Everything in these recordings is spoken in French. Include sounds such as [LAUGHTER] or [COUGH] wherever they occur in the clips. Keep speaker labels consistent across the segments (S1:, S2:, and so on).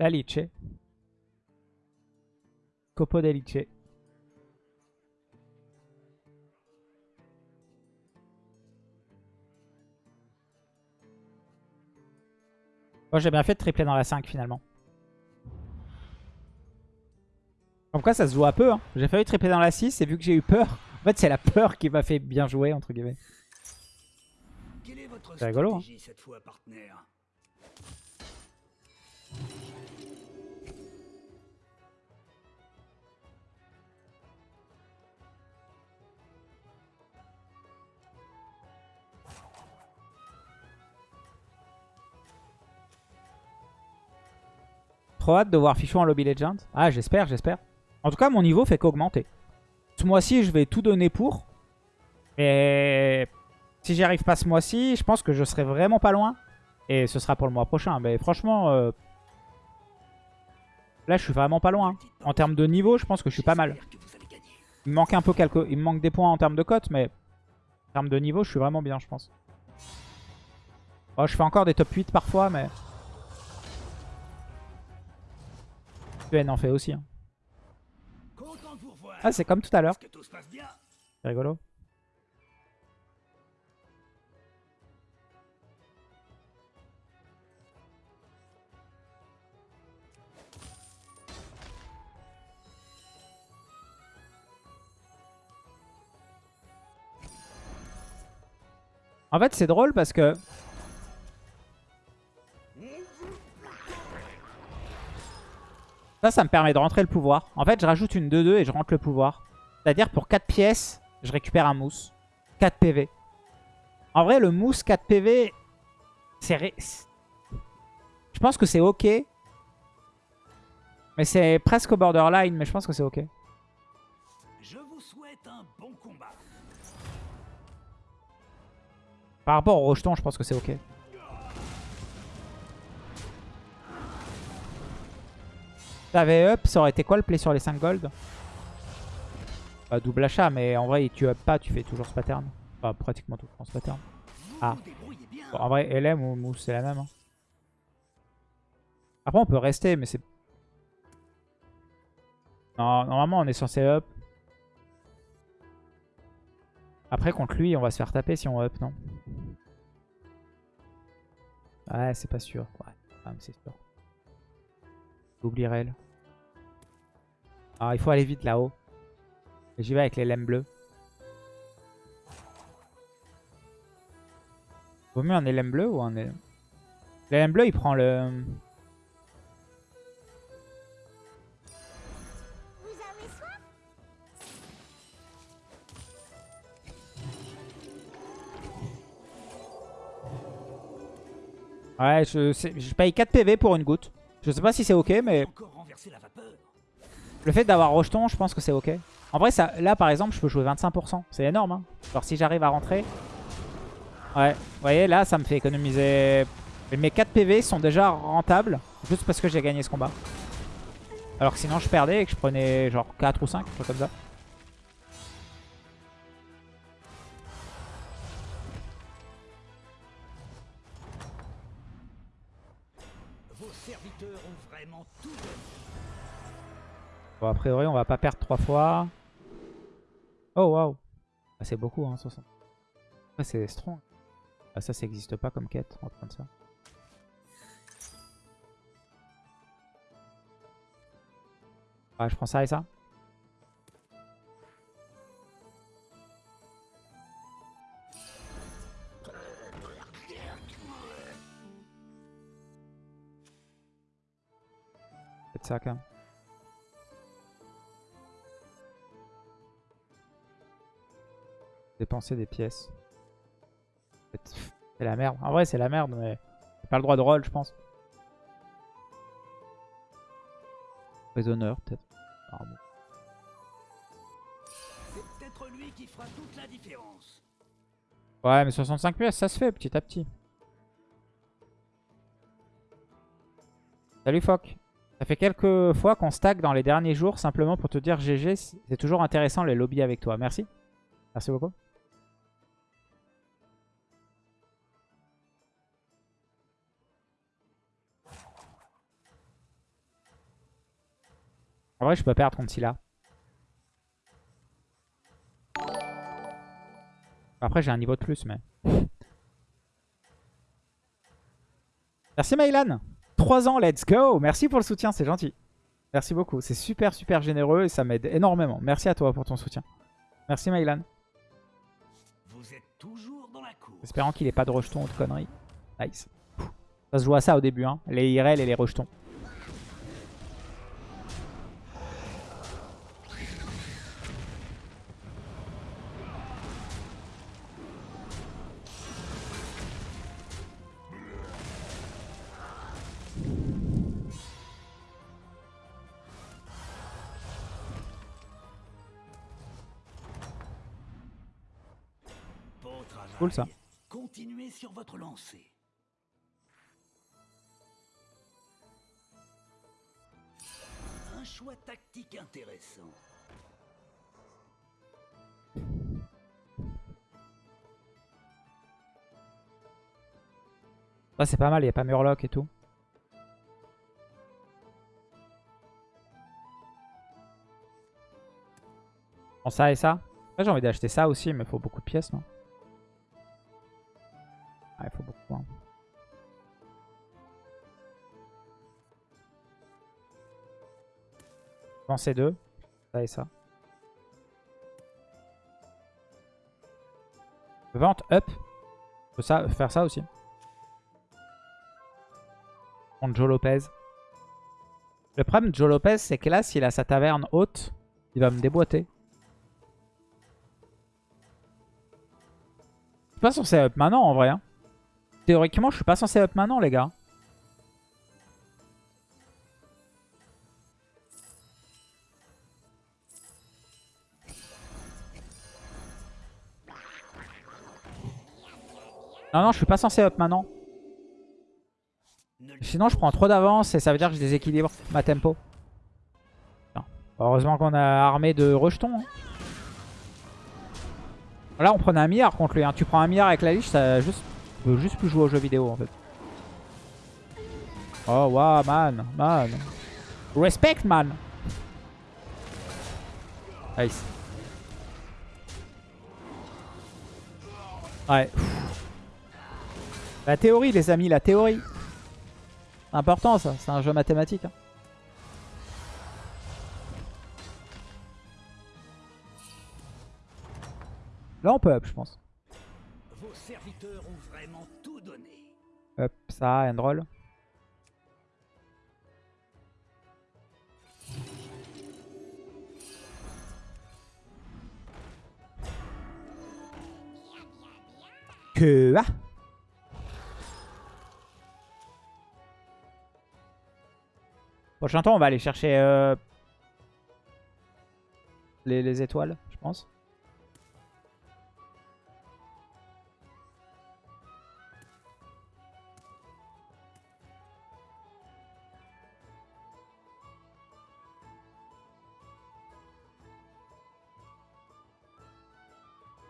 S1: La Liche. Copo de Liche. Moi j'ai bien fait de tripler dans la 5 finalement. Comme quoi ça se joue à peu. Hein. J'ai failli tripler dans la 6 et vu que j'ai eu peur. [LAUGHS] En fait c'est la peur qui m'a fait bien jouer entre guillemets. C'est rigolo. Hein. Cette fois, partenaire? Trop hâte de voir Fichou en Lobby Legend. Ah, j'espère, j'espère. En tout cas, mon niveau fait qu'augmenter. Ce mois-ci, je vais tout donner pour. Et si j'y arrive pas ce mois-ci, je pense que je serai vraiment pas loin. Et ce sera pour le mois prochain. Mais franchement, euh, là, je suis vraiment pas loin. En termes de niveau, je pense que je suis pas mal. Il me manque un peu quelques... Il manque des points en termes de cote, mais en termes de niveau, je suis vraiment bien, je pense. Oh, je fais encore des top 8 parfois, mais... UN en fait aussi. Hein. Ah, c'est comme tout à l'heure. C'est rigolo. En fait, c'est drôle parce que Ça, ça me permet de rentrer le pouvoir. En fait, je rajoute une 2-2 et je rentre le pouvoir. C'est-à-dire pour 4 pièces, je récupère un mousse. 4 PV. En vrai, le mousse 4 PV, c'est... Je pense que c'est ok. Mais c'est presque au borderline, mais je pense que c'est ok. Je vous souhaite un bon combat. Par rapport au rejeton, je pense que c'est ok. T'avais up, ça aurait été quoi le play sur les 5 gold? Bah, Double achat, mais en vrai, tu up pas, tu fais toujours ce pattern. Enfin, pratiquement tout ce pattern. Ah. en vrai, LM ou Mousse, c'est la même. Hein. Après, on peut rester, mais c'est... Non, normalement, on est censé up. Après, contre lui, on va se faire taper si on up, non Ouais, c'est pas sûr. Ouais, c'est sûr. J'oublierai elle. Ah, il faut aller vite là-haut. J'y vais avec les lemmes bleus. Vaut mieux un LM bleu ou un LM... L'LM bleu, il prend le... Ouais, je, je paye 4 PV pour une goutte. Je sais pas si c'est ok, mais... Le fait d'avoir rejeton, je pense que c'est ok. En vrai, ça, là, par exemple, je peux jouer 25%. C'est énorme. Hein. Genre, si j'arrive à rentrer... Ouais, vous voyez, là, ça me fait économiser... Mes 4 PV sont déjà rentables, juste parce que j'ai gagné ce combat. Alors que sinon, je perdais et que je prenais genre 4 ou 5, comme ça. Bon, a priori, on va pas perdre trois fois. Oh, waouh. Ah, c'est beaucoup, hein, 60. Ah, c'est strong. Ah, ça, ça n'existe pas comme quête. On va prendre ça. Ah, je prends ça et ça. Peut-être ça quand même. Dépenser des pièces. C'est la merde. En vrai, c'est la merde, mais pas le droit de roll, je pense. Prisonneur, peut-être. C'est peut-être lui qui fera toute la différence. Ouais, mais 65 pièces, ça se fait petit à petit. Salut Foc. Ça fait quelques fois qu'on stack dans les derniers jours simplement pour te dire GG. C'est toujours intéressant les lobbies avec toi. Merci. Merci beaucoup. En vrai, je peux perdre contre Scylla. Après, j'ai un niveau de plus, mais... [LAUGHS] Merci Maïlan 3 ans, let's go Merci pour le soutien, c'est gentil. Merci beaucoup. C'est super, super généreux et ça m'aide énormément. Merci à toi pour ton soutien. Merci Maïlan.
S2: Vous êtes toujours dans la cour.
S1: Espérant qu'il ait pas de rejetons ou de conneries. Nice. Ça se joue à ça au début, hein. les IRL et les rejetons. Cool, ça.
S2: Continuez sur votre lancée. Un choix tactique intéressant.
S1: Ça c'est pas mal, il n'y a pas Murloc et tout. Bon, ça et ça. J'ai envie d'acheter ça aussi, mais il faut beaucoup de pièces, non? Prends ces deux. Ça et ça. Vente up. Je peux ça, faire ça aussi. Contre Joe Lopez. Le problème de Joe Lopez, c'est que là, s'il a sa taverne haute, il va me déboîter. Je suis pas censé up maintenant, en vrai. hein. Théoriquement, je suis pas censé up maintenant, les gars. Non, non, je suis pas censé up maintenant. Sinon, je prends trop d'avance et ça veut dire que je déséquilibre ma tempo. Heureusement qu'on a armé de rejetons. hein. Là, on prenait un milliard contre lui. hein. Tu prends un milliard avec la liche, ça juste... juste plus jouer aux jeux vidéo en fait. Oh, waouh, man. Man. Respect, man. Nice. Ouais. La théorie, les amis, la théorie. Important ça, c'est un jeu mathématique. hein. Là on peut up je pense.
S2: Vos serviteurs ont vraiment tout donné.
S1: Up ça, end roll. Que ah Prochain tour, on va aller chercher euh, les, les étoiles, je pense.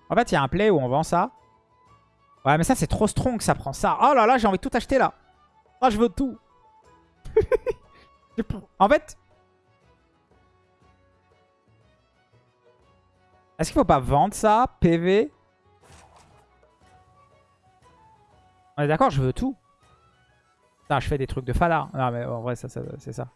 S1: En fait, il y a un play où on vend ça. Ouais, mais ça, c'est trop strong, ça prend ça. Oh là là, j'ai envie de tout acheter là. Oh, je veux tout. [LAUGHS] En fait... Est-ce qu'il faut pas vendre ça PV On est d'accord, je veux tout. Putain, je fais des trucs de fada. Non, mais en vrai, c'est ça.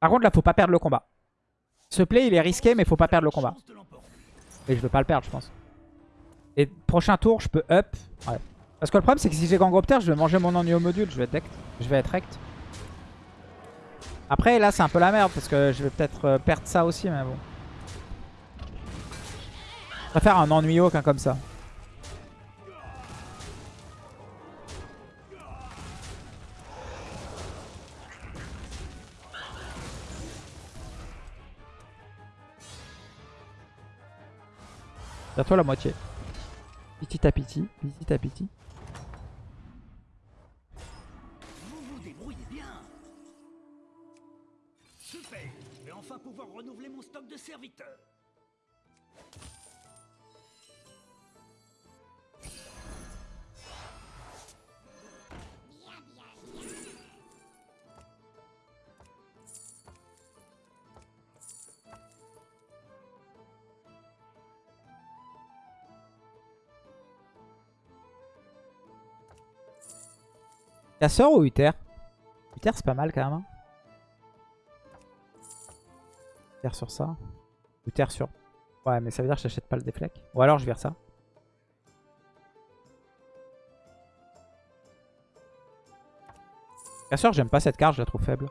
S1: Par contre, là, faut pas perdre le combat. Ce play, il est risqué, mais faut pas perdre le combat. Et je veux pas le perdre, je pense. Et prochain tour, je peux up. Ouais. Parce que le problème, c'est que si j'ai Gangropter, je vais manger mon ennui au module. Je vais être decked. Je vais être rect. Après, là, c'est un peu la merde. Parce que je vais peut-être euh, perdre ça aussi, mais bon. Je préfère un ennuyo qu'un comme ça. Toi la moitié. Petit à petit, petit à petit.
S2: Vous vous débrouillez bien. Super. Je vais enfin pouvoir renouveler mon stock de serviteurs.
S1: Casseur ou Uther? Uther c'est pas mal quand même. Hein. Uther sur ça. Uther sur... Ouais mais ça veut dire que j'achète pas le déflec. Ou alors je vire ça. Casseur j'aime pas cette carte, je la trouve faible.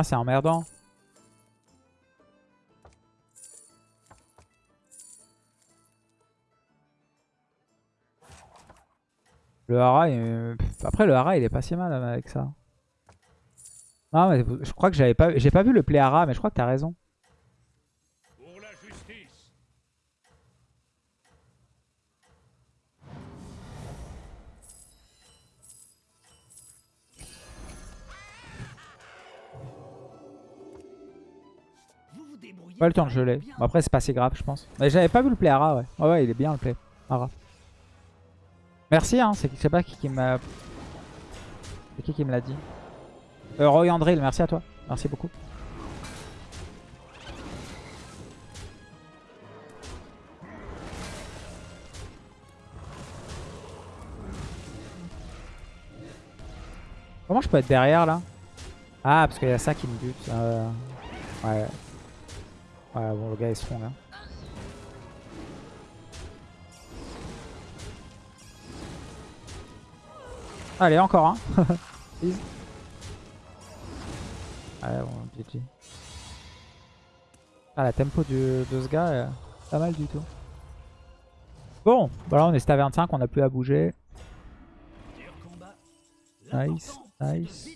S1: Ah, c'est emmerdant. Le hara, après le hara il est pas si mal avec ça. Non mais je crois que j'avais pas, j'ai pas vu le play hara, mais je crois que t'as raison. Pas le temps de geler. Bon, après, c'est pas si grave, je pense. Mais j'avais pas vu le play Ara, ouais. Ouais, ouais, il est bien le play Ara. Merci, hein. C'est pas qui qui m'a. C'est qui qui me l'a dit euh, Roy Andril, merci à toi. Merci beaucoup. Comment je peux être derrière là? Ah, parce qu'il y a ça qui me bute. Euh... Ouais. Ouais, bon, le gars est strong. Hein. Allez, encore un. [LAUGHS] Ouais, bon, GG. Ah, la tempo de ce gars est pas mal du tout. Bon, voilà, on est stade 25, on a plus à bouger. Nice, nice.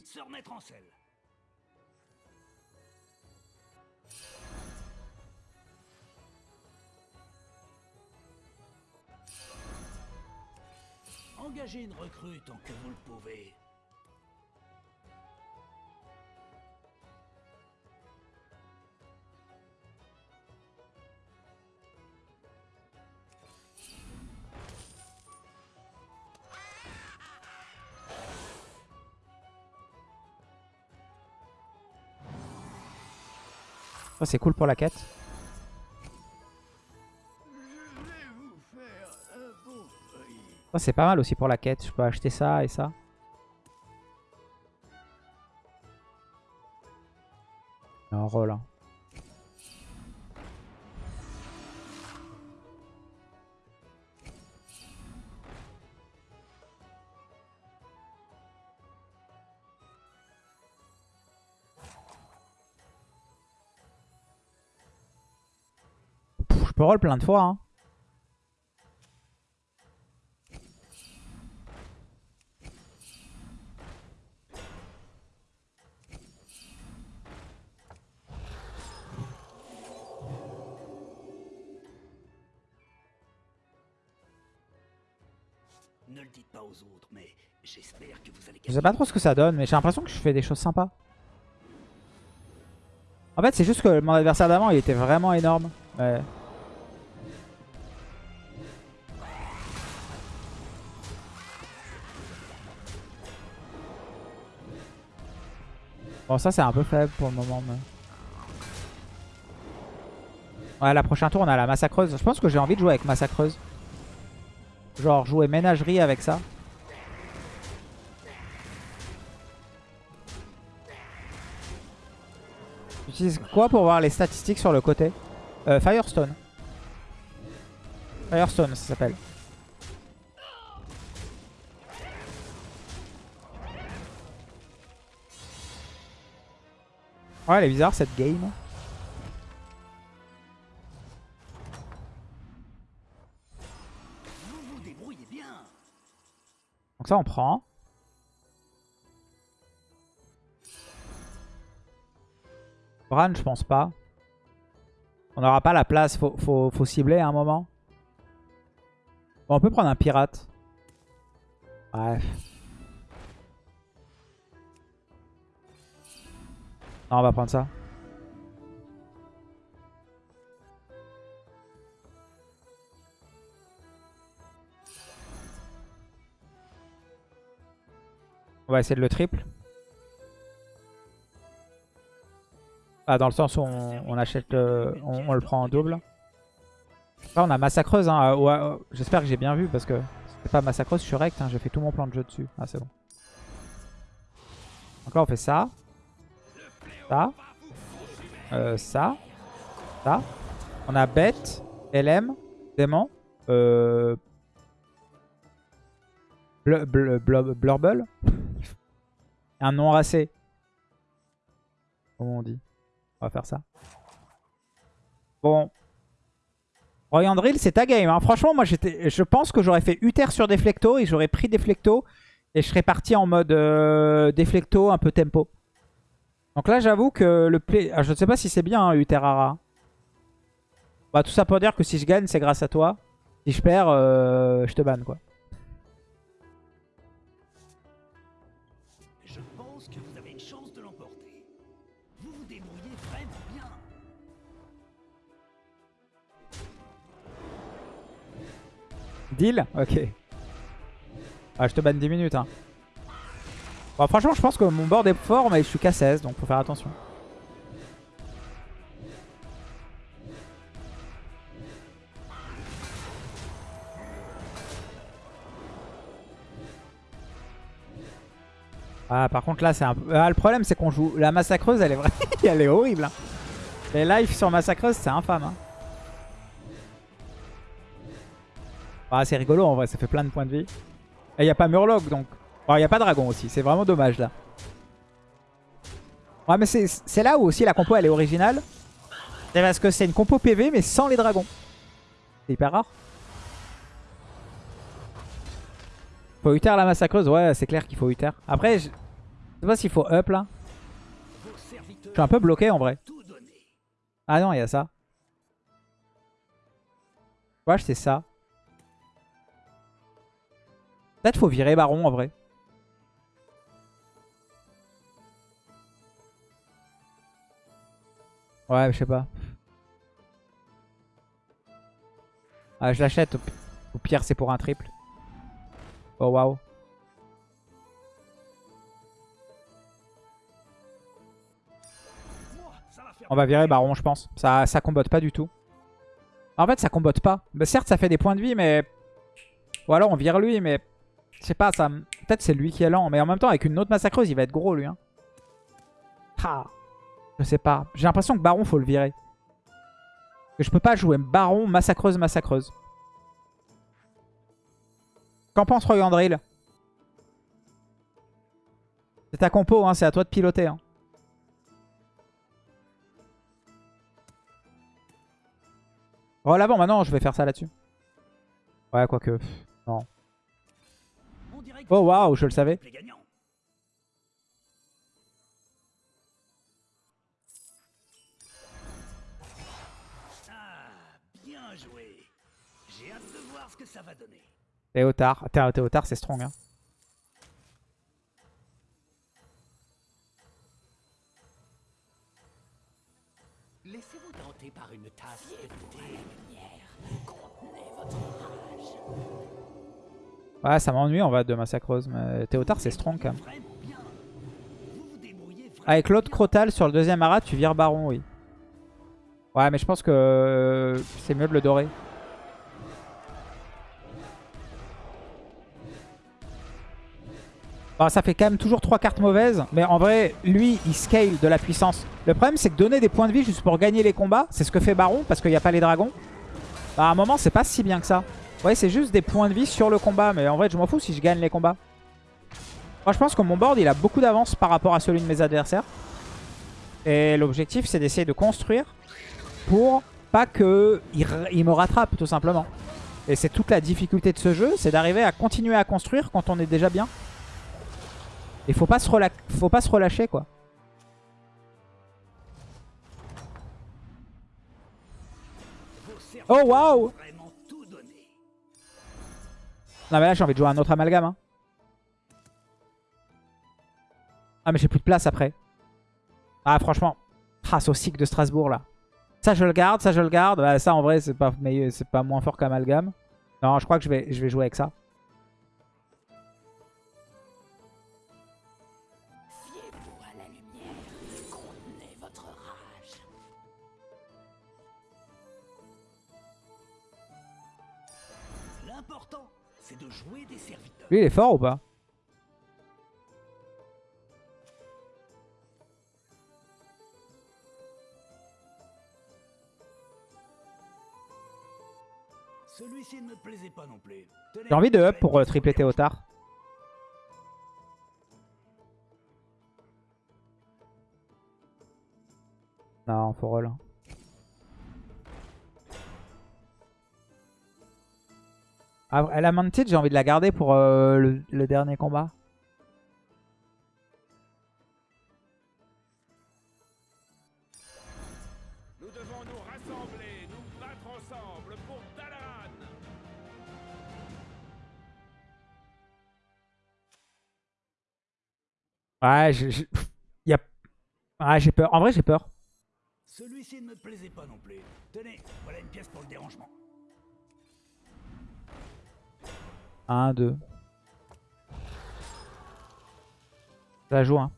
S2: Engagez une recrue tant que vous le pouvez.
S1: Oh, c'est cool pour la quête. C'est pas mal aussi pour la quête. Je peux acheter ça et ça. Un rôle. Hein. je peux roll plein de fois. Hein. Je sais pas trop ce que ça donne, mais j'ai l'impression que je fais des choses sympas. En fait, c'est juste que mon adversaire d'avant, il était vraiment énorme. Bon, ça, c'est un peu faible pour le moment. Ouais, la prochaine tour, on a la massacreuse. Je pense que j'ai envie de jouer avec massacreuse. Genre, jouer ménagerie avec ça. J'utilise quoi pour voir les statistiques sur le côté euh, Firestone. Firestone, ça s'appelle. Ouais, elle est bizarre cette game. Donc ça, on prend. Bran, je pense pas. On n'aura pas la place, faut, faut, cibler à un moment. On peut prendre un pirate. Bref. Non, on va prendre ça. On va essayer de le triple. Ah, dans le sens où on, achète, euh, on, le prend en double. Là, on a massacreuse. Hein. J'espère que j'ai bien vu parce que c'est pas massacreuse, je suis rect. Hein. J'ai fait tout mon plan de jeu dessus. Ah, c'est bon. Donc là, on fait ça. Ça. Euh, ça. Ça. On a bête, LM, démon. Euh... Bl bl bl blurble. [LAUGHS] Un non racé. Comment on dit? On va faire ça. Bon. Royandrill, c'est ta game. Hein. Franchement, moi, je pense que j'aurais fait Uther sur Deflecto et j'aurais pris Deflecto. Et je serais parti en mode euh, Deflecto, un peu tempo. Donc là, j'avoue que le play... Ah, je ne sais pas si c'est bien, hein, Uterara. Bah, tout ça pour dire que si je gagne, c'est grâce à toi. Si je perds, euh, je te banne, quoi. Deal Ok. Ah, je te banne 10 minutes, hein. Bon, franchement, je pense que mon board est fort, mais je suis qu'à 16, donc faut faire attention. Ah, par contre, là, c'est un peu... Ah, le problème, c'est qu'on joue... La massacreuse, elle est [LAUGHS] elle est horrible. Hein. Les lives sur massacreuse, c'est infâme. Hein. Ah, c'est rigolo, en vrai. Ça fait plein de points de vie. Et il n'y a pas Murloc, donc... Il n'y a pas Dragon aussi. C'est vraiment dommage, là. Ouais, mais c'est là où aussi la compo, elle est originale. C'est parce que c'est une compo PV, mais sans les dragons. C'est hyper rare. Faut Uther la massacreuse Ouais, c'est clair qu'il faut Uther. Après, je sais pas s'il faut up là. Je suis un peu bloqué en vrai. Ah non, il y a ça. Ouais, c'est ça. Peut-être faut virer Baron en vrai. Ouais, je sais pas. Ah, je l'achète. Au pire, c'est pour un triple. Oh waouh. On va virer Baron, je pense. Ça, ça combotte pas du tout. En fait, ça combotte pas. Mais certes, ça fait des points de vie, mais... Ou alors, on vire lui, mais... Je sais pas, ça... Peut-être c'est lui qui est lent. Mais en même temps, avec une autre massacreuse, il va être gros, lui. Hein. Ah. Je sais pas. J'ai l'impression que Baron, faut le virer. Je peux pas jouer Baron, massacreuse, massacreuse. Qu'en pense Royandrill C'est ta compo, hein, c'est à toi de piloter. Hein. Oh l'avant, maintenant je vais faire ça là-dessus. Ouais, quoique. Non. Oh waouh, je le savais.
S2: Ah, bien joué. J'ai hâte de voir ce que ça va donner.
S1: Théotard. Théotard, c'est strong. Hein. Ouais, ça m'ennuie en va de massacreuse. Mais Théotard, c'est strong quand même. Avec l'autre Crotal sur le deuxième arat, tu vires Baron, oui. Ouais, mais je pense que c'est mieux de le dorer. Ça fait quand même toujours 3 cartes mauvaises. Mais en vrai, lui, il scale de la puissance. Le problème, c'est que donner des points de vie juste pour gagner les combats, c'est ce que fait Baron parce qu'il n'y a pas les dragons. Bah, à un moment, c'est pas si bien que ça. Ouais, c'est juste des points de vie sur le combat. Mais en vrai, je m'en fous si je gagne les combats. Moi, je pense que mon board, il a beaucoup d'avance par rapport à celui de mes adversaires. Et l'objectif, c'est d'essayer de construire pour pas qu'il il me rattrape, tout simplement. Et c'est toute la difficulté de ce jeu, c'est d'arriver à continuer à construire quand on est déjà bien. Et faut pas se, faut pas se relâcher, quoi. Oh, waouh Non, mais là, j'ai envie de jouer un autre amalgame. hein. Ah, mais j'ai plus de place après. Ah, franchement. Ah, Saucic de Strasbourg, là. Ça, je le garde, ça, je le garde. Bah, ça, en vrai, c'est pas, pas moins fort qu'amalgame. Non, je crois que je vais, je vais jouer avec ça. Lui, il est fort ou pas?
S2: Celui-ci ne me plaisait pas non plus.
S1: J'ai envie de up pour euh, tripler. Théotard. Non, faut roll. Ah, elle a Manted, j'ai envie de la garder pour euh, le, le dernier combat.
S3: Nous devons nous rassembler, nous battre ensemble pour Dalaran.
S1: Ouais, je- je- y a... ouais, j'ai peur. En vrai, j'ai peur.
S2: Celui-ci ne me plaisait pas non plus. Tenez, voilà une pièce pour le dérangement.
S1: 1, 2. Ça joue, hein.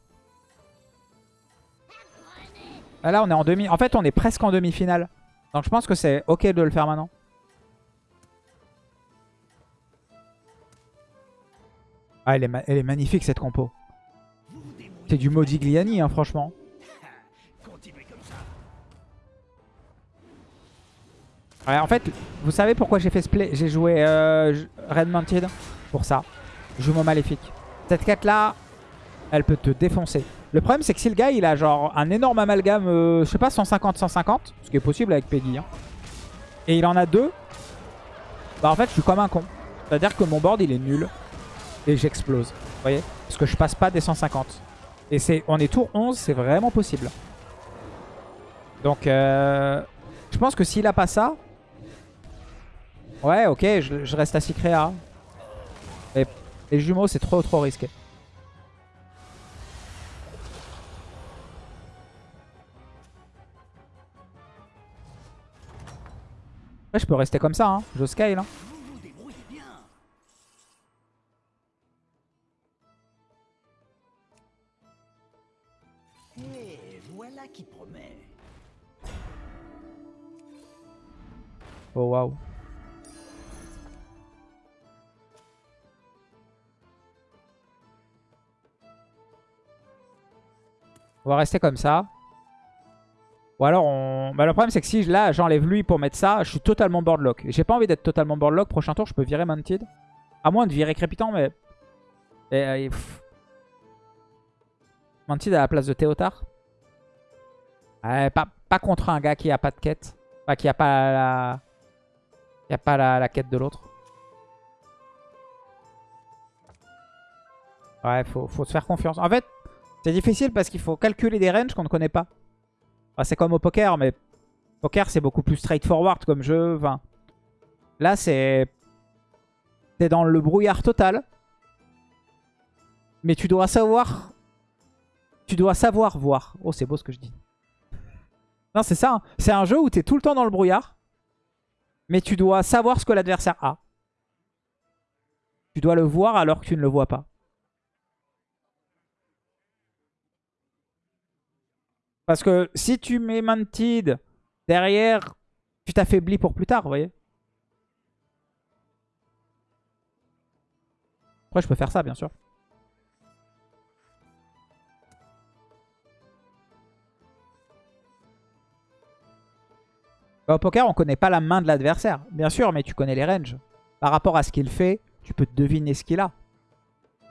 S1: Ah, là, on est en demi. En fait, on est presque en demi-finale. Donc, je pense que c'est ok de le faire maintenant. Ah, elle est, magnifique cette compo. C'est du Modigliani, hein, franchement. En fait, vous savez pourquoi j'ai fait ce play J'ai joué euh, Red Mounted pour ça. Jumeau maléfique. Cette quête là, elle peut te défoncer. Le problème c'est que si le gars il a genre un énorme amalgame, euh, je sais pas, 150-150, ce qui est possible avec Peggy, hein, et il en a deux, bah en fait je suis comme un con. C'est-à-dire que mon board il est nul et j'explose. Vous voyez Parce que je passe pas des 150. Et c'est, on est tour 11, c'est vraiment possible. Donc euh, je pense que s'il a pas ça, Ouais, ok, je, reste à Cycrea. Mais les jumeaux, c'est trop trop risqué. Après, je peux rester comme ça, hein. je scale. Hein.
S2: Vous vous
S1: On va rester comme ça. Ou alors on... Bah, le problème c'est que si là j'enlève lui pour mettre ça, je suis totalement boardlock. J'ai pas envie d'être totalement boardlock. Prochain tour je peux virer Mounted. À moins de virer Crépitant mais... Et, euh, à la place de Théotard. Ouais, pas, contre un gars qui a pas de quête. Enfin qui a pas la... Il a pas la, quête de l'autre. Ouais, faut se faire confiance. En fait, c'est difficile parce qu'il faut calculer des ranges qu'on ne connaît pas. C'est comme au poker, mais poker, c'est beaucoup plus straightforward comme jeu. Là, c'est... T'es dans le brouillard total. Mais tu dois savoir... Tu dois savoir voir. Oh, c'est beau ce que je dis. Non, c'est ça. hein. C'est un jeu où t'es tout le temps dans le brouillard. Mais tu dois savoir ce que l'adversaire a. Tu dois le voir alors que tu ne le vois pas. Parce que si tu mets Mantid derrière, tu t'affaiblis pour plus tard, vous voyez. Après, je peux faire ça, bien sûr. Bah, au poker, on connaît pas la main de l'adversaire. Bien sûr, mais tu connais les ranges. Par rapport à ce qu'il fait, tu peux deviner ce qu'il a.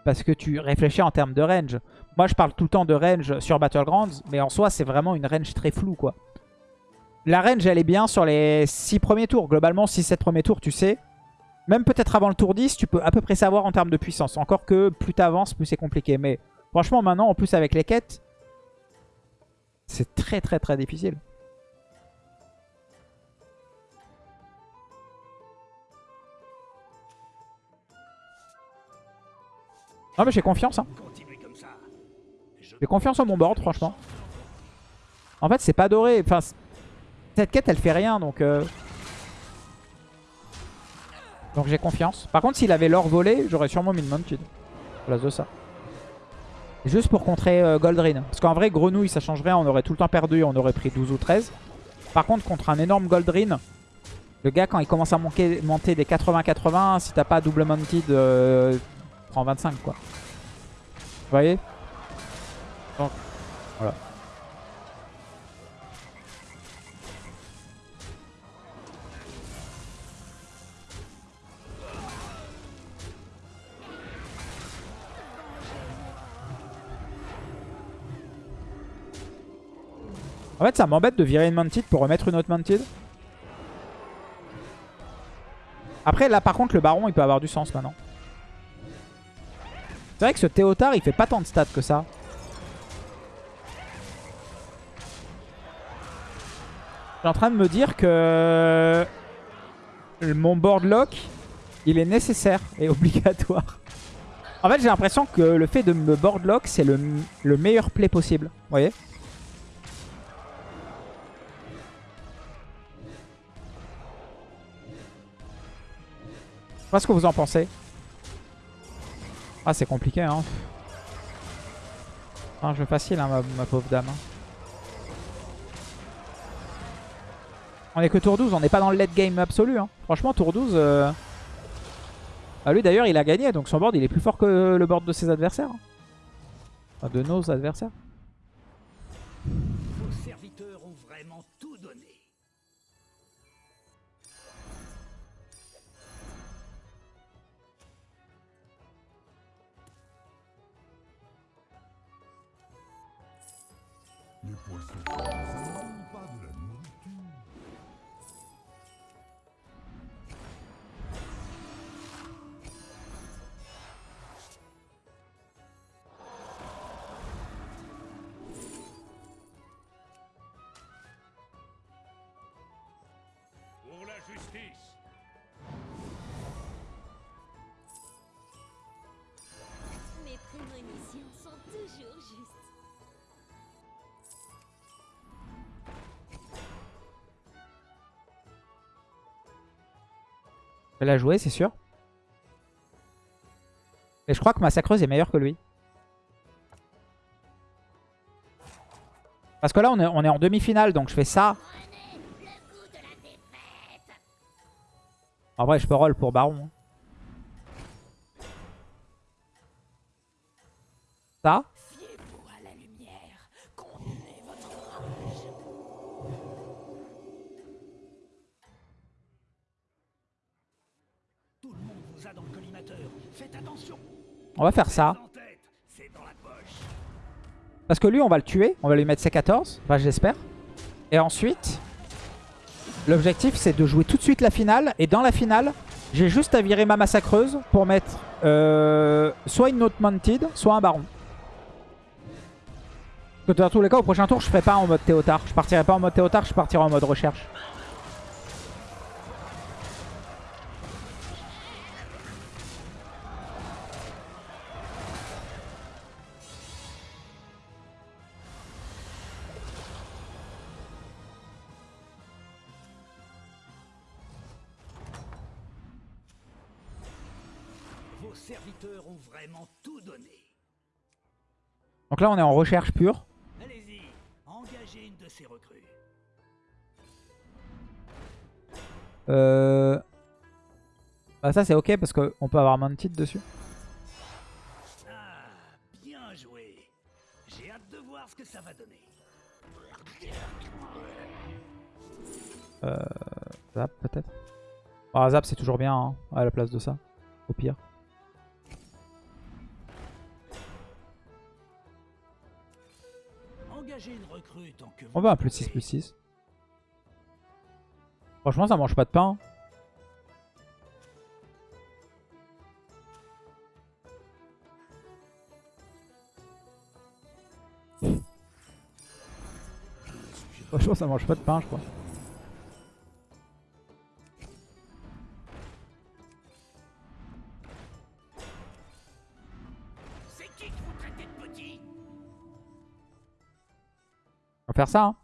S1: Parce que tu réfléchis en termes de range. Moi, je parle tout le temps de range sur Battlegrounds, mais en soi, c'est vraiment une range très floue, quoi. La range, elle est bien sur les 6 premiers tours. Globalement, 6-7 premiers tours, tu sais. Même peut-être avant le tour 10, tu peux à peu près savoir en termes de puissance. Encore que plus t'avances, plus c'est compliqué. Mais franchement, maintenant, en plus avec les quêtes, c'est très très très difficile. Non mais j'ai confiance hein. J'ai confiance en mon board franchement. En fait c'est pas doré. Enfin, cette quête elle fait rien donc... euh, Donc j'ai confiance. Par contre s'il avait l'or volé j'aurais sûrement mis une mounted. À place de ça. Juste pour contrer euh, Goldrin. Parce qu'en vrai grenouille ça change rien. On aurait tout le temps perdu. On aurait pris 12 ou 13. Par contre contre un énorme Goldrin. Le gars, quand il commence à monter, monter des 80-80, si t'as pas double mounted, euh, prends 25 quoi. Vous voyez? Voilà. En fait, ça m'embête de virer une mounted pour remettre une autre mounted. Après, là, par contre, le baron, il peut avoir du sens maintenant. C'est vrai que ce Théotard, il fait pas tant de stats que ça. Suis en train de me dire que mon board lock, il est nécessaire et [LAUGHS] obligatoire. En fait, j'ai l'impression que le fait de me board lock, c'est le, le meilleur play possible. Vous voyez Je sais pas ce que vous en pensez. Ah, c'est compliqué, hein. Un jeu facile, hein, ma, ma pauvre dame. On est que tour 12, on n'est pas dans le late game absolu. Hein. Franchement, tour 12... euh, ah, lui, d'ailleurs, il a gagné, donc son board, il est plus fort que le board de ses adversaires. hein. Enfin, de nos adversaires.
S2: Vos serviteurs ont vraiment tout donné.
S1: Je vais la jouer, c'est sûr. Et je crois que Massacreuse est meilleure que lui. Parce que là, on est, on est en demi-finale, donc je fais ça. En vrai, je peux roll pour Baron. hein. Ça. On va faire ça. Parce que lui, on va le tuer. On va lui mettre ses 14. Enfin, j'espère. Et ensuite, l'objectif, c'est de jouer tout de suite la finale. Et dans la finale, j'ai juste à virer ma massacreuse pour mettre euh, soit une autre mounted, soit un baron. Que dans tous les cas, au prochain tour, je ferai pas en mode Théotard. Je partirai pas en mode Théotard, je partirai en mode recherche.
S2: Vos serviteurs ont vraiment tout donné.
S1: Donc là, on est en recherche pure.
S2: Allez-y, engagez une de ces recrues.
S1: Euh... Bah ça, c'est ok parce qu'on peut avoir mounted dessus.
S2: Ah, bien joué. J'ai hâte de voir ce que ça va donner.
S1: Euh, Zap peut-être. Ah, Zap c'est toujours bien hein, à la place de ça. Au pire. On va un plus 6 plus 6. Franchement ça mange pas de pain. Franchement ça mange pas de pain je crois. Faire ça hein.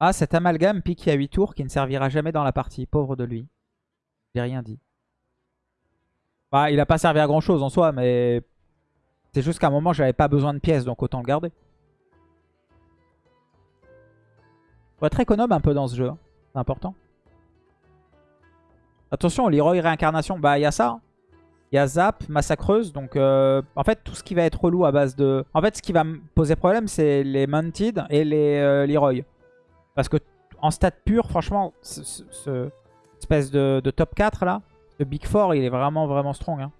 S1: Ah cet amalgame piqué à 8 tours qui ne servira jamais dans la partie. Pauvre de lui. J'ai rien dit. Bah il a pas servi à grand chose en soi mais... C'est juste qu'à un moment, j'avais pas besoin de pièces, donc autant le garder. Faut être économe un peu dans ce jeu. hein. C'est important. Attention, Leroy réincarnation, bah il y a ça. Il y a Zap, Massacreuse. Donc euh, en fait, tout ce qui va être relou à base de... En fait, ce qui va poser problème, c'est les Mounted et les euh, Leroy. Parce que en stat pur, franchement, ce, ce- ce espèce de, top 4 là, le Big Four, il est vraiment vraiment strong. hein.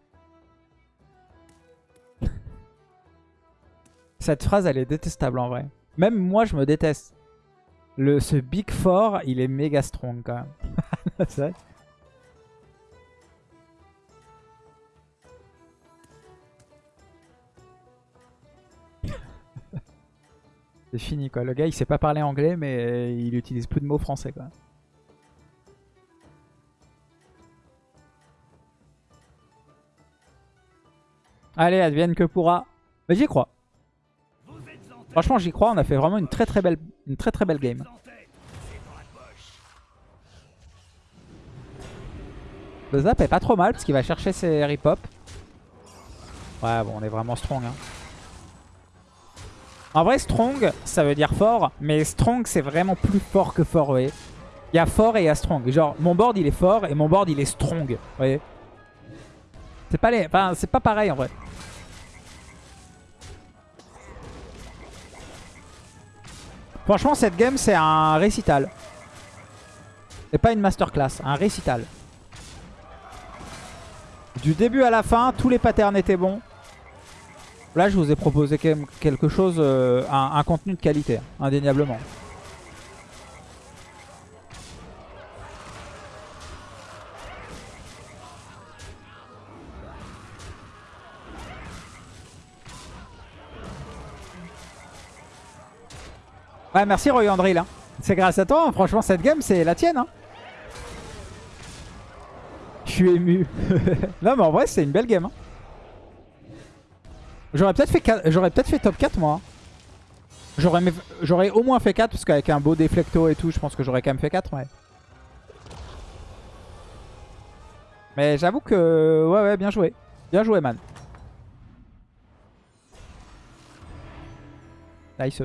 S1: [LAUGHS] Cette phrase, elle est détestable en vrai. Même moi, je me déteste. Le, ce Big Four, il est méga strong quand même. [LAUGHS] C'est fini quoi. Le gars, il sait pas parler anglais, mais il utilise plus de mots français quoi. Allez, advienne que pourra. Mais j'y crois. Franchement, j'y crois. On a fait vraiment une très très belle, une très très belle game. Le zap est pas trop mal parce qu'il va chercher ses rip-hop. Ouais, bon, on est vraiment strong. hein. En vrai, strong, ça veut dire fort. Mais strong, c'est vraiment plus fort que fort, vous voyez. Il y a fort et il y a strong. Genre, mon board, il est fort et mon board, il est strong. Vous voyez C'est pas, les... enfin, pas pareil, en vrai. Franchement, cette game, c'est un récital. C'est pas une masterclass, un récital. Du début à la fin, tous les patterns étaient bons. Là, je vous ai proposé quelque chose, euh, un, contenu de qualité, indéniablement. Ouais, merci Roy Andril. hein. C'est grâce à toi, hein. franchement, cette game, c'est la tienne. hein. Je suis ému. [LAUGHS] non, mais en vrai, c'est une belle game. hein. J'aurais peut-être fait, peut-être fait top 4, moi. J'aurais au moins fait 4, parce qu'avec un beau déflecto et tout, je pense que j'aurais quand même fait 4, ouais. Mais j'avoue que... Ouais, ouais, bien joué. Bien joué, man. Nice.